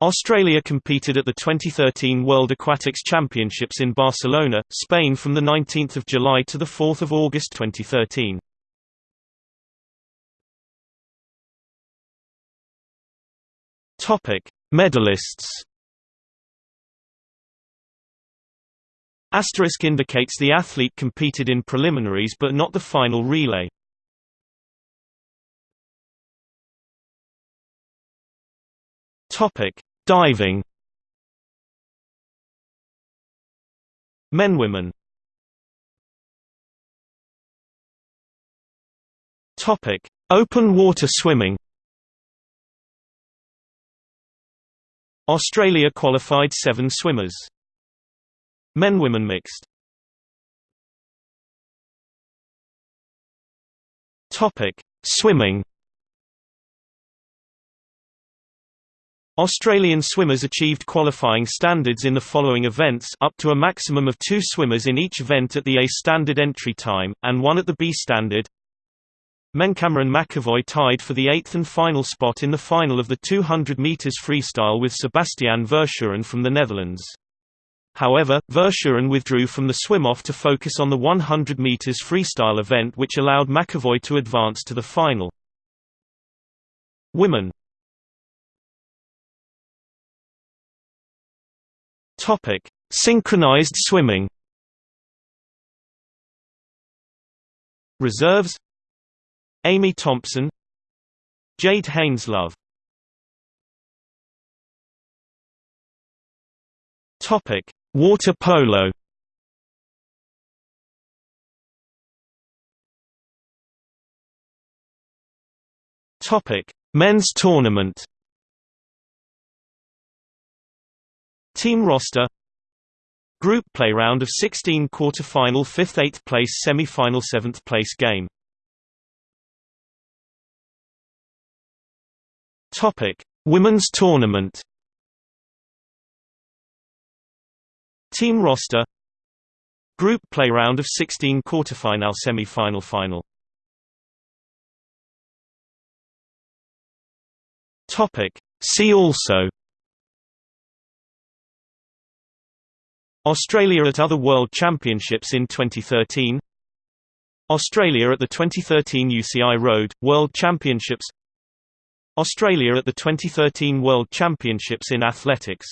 Australia competed at the 2013 World Aquatics Championships in Barcelona, Spain from 19 July to 4 August 2013. Topic: Medalists. Asterisk indicates the athlete competed in preliminaries but not the final relay. Topic: Diving. Men women. Topic: Open water swimming. Australia qualified 7 swimmers. Men women mixed. Topic: Swimming. Australian swimmers achieved qualifying standards in the following events up to a maximum of two swimmers in each event at the A standard entry time, and one at the B standard. Men Cameron McEvoy tied for the eighth and final spot in the final of the 200 metres freestyle with Sebastian Verschuren from the Netherlands. However, Verschuren withdrew from the swim-off to focus on the 100 metres freestyle event which allowed McEvoy to advance to the final. Women Topic: Synchronized swimming. Reserves: Amy Thompson, Jade Haineslove. Topic: Water polo. Topic: Men's tournament. Team roster Group play round of 16 quarter-final 5th 8th place semi-final 7th place game. Topic Women's tournament. Team roster Group play round of 16 quarter-final semi-final final. Topic See also Australia at other World Championships in 2013 Australia at the 2013 UCI Road, World Championships. Australia at the 2013 World Championships in Athletics